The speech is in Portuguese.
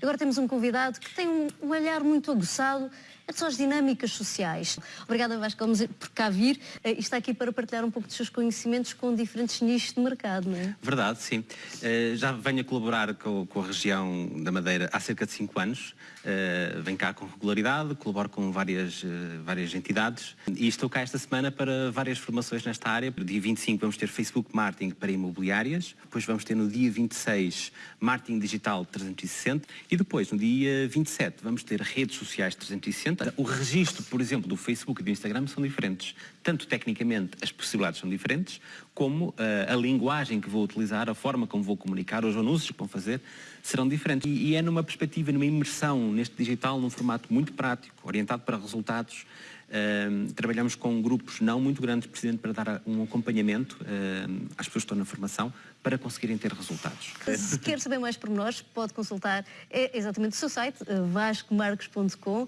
Agora temos um convidado que tem um, um olhar muito aguçado é só as dinâmicas sociais. Obrigada Vasco por cá vir eh, e está aqui para partilhar um pouco dos seus conhecimentos com diferentes nichos de mercado, não é? Verdade, sim. Eh, já venho a colaborar com, a região da Madeira há cerca de 5 anos. Eh, venho cá com regularidade, colaboro com várias, várias entidades e estou cá esta semana para várias formações nesta área. No dia 25 vamos ter Facebook Marketing para imobiliárias, depois vamos ter no dia 26 Marketing Digital 360 e depois no dia 27 vamos ter redes sociais 360 o registro, por exemplo, do Facebook e do Instagram são diferentes. Tanto tecnicamente as possibilidades são diferentes, como uh, a linguagem que vou utilizar, a forma como vou comunicar, os anúncios que vou fazer, serão diferentes. E, e é numa perspectiva, numa imersão neste digital, num formato muito prático, orientado para resultados, Trabalhamos com grupos não muito grandes, precisamente para dar um acompanhamento uh, às pessoas que estão na formação para conseguirem ter resultados. Se quer saber mais por nós, pode consultar é exatamente o seu site, vascomarcos.com.